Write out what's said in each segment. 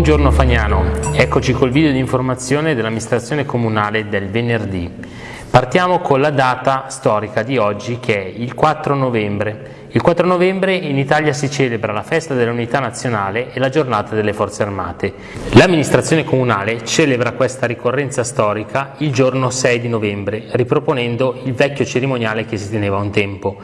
Buongiorno Fagnano, eccoci col video di informazione dell'amministrazione comunale del venerdì. Partiamo con la data storica di oggi che è il 4 novembre. Il 4 novembre in Italia si celebra la festa dell'unità nazionale e la giornata delle forze armate. L'amministrazione comunale celebra questa ricorrenza storica il giorno 6 di novembre, riproponendo il vecchio cerimoniale che si teneva un tempo.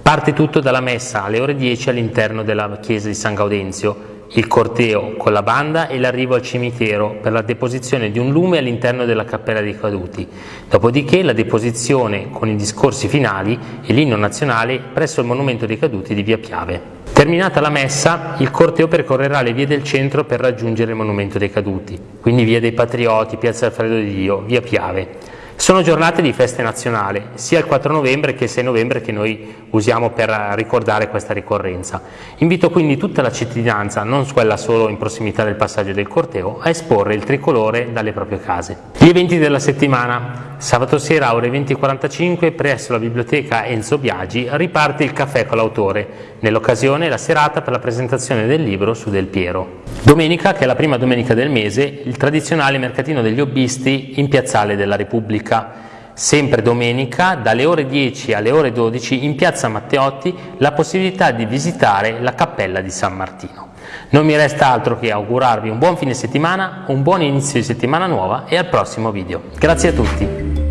Parte tutto dalla messa alle ore 10 all'interno della chiesa di San Gaudenzio, il corteo con la banda e l'arrivo al cimitero per la deposizione di un lume all'interno della cappella dei caduti, dopodiché la deposizione con i discorsi finali e l'inno nazionale presso il monumento dei caduti di via Piave. Terminata la messa, il corteo percorrerà le vie del centro per raggiungere il monumento dei caduti, quindi via dei Patrioti, piazza Alfredo di Dio, via Piave. Sono giornate di feste nazionali, sia il 4 novembre che il 6 novembre che noi usiamo per ricordare questa ricorrenza. Invito quindi tutta la cittadinanza, non quella solo in prossimità del passaggio del corteo, a esporre il tricolore dalle proprie case. Gli eventi della settimana. Sabato sera ore 20.45 presso la biblioteca Enzo Biagi riparte il caffè con l'autore, nell'occasione la serata per la presentazione del libro su Del Piero. Domenica, che è la prima domenica del mese, il tradizionale mercatino degli hobbisti in Piazzale della Repubblica. Sempre domenica, dalle ore 10 alle ore 12, in piazza Matteotti, la possibilità di visitare la cappella di San Martino. Non mi resta altro che augurarvi un buon fine settimana, un buon inizio di settimana nuova e al prossimo video. Grazie a tutti!